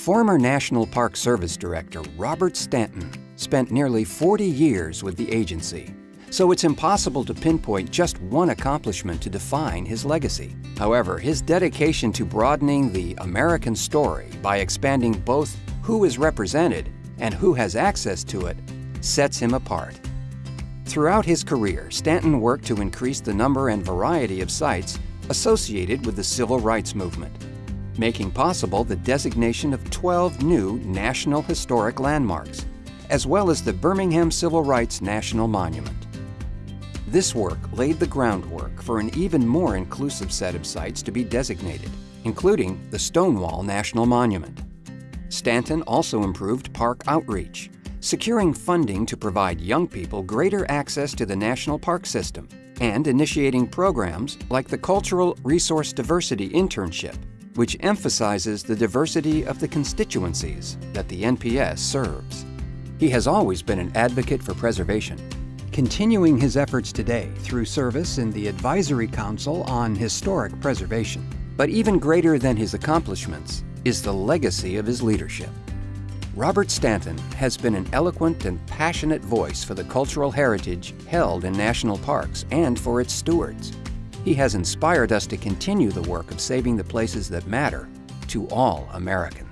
Former National Park Service Director Robert Stanton spent nearly 40 years with the agency, so it's impossible to pinpoint just one accomplishment to define his legacy. However, his dedication to broadening the American story by expanding both who is represented and who has access to it sets him apart. Throughout his career, Stanton worked to increase the number and variety of sites associated with the civil rights movement, making possible the designation of 12 new National Historic Landmarks, as well as the Birmingham Civil Rights National Monument. This work laid the groundwork for an even more inclusive set of sites to be designated, including the Stonewall National Monument. Stanton also improved park outreach, securing funding to provide young people greater access to the national park system, and initiating programs like the Cultural Resource Diversity Internship, which emphasizes the diversity of the constituencies that the NPS serves. He has always been an advocate for preservation, continuing his efforts today through service in the Advisory Council on Historic Preservation. But even greater than his accomplishments is the legacy of his leadership. Robert Stanton has been an eloquent and passionate voice for the cultural heritage held in national parks and for its stewards. He has inspired us to continue the work of saving the places that matter to all Americans.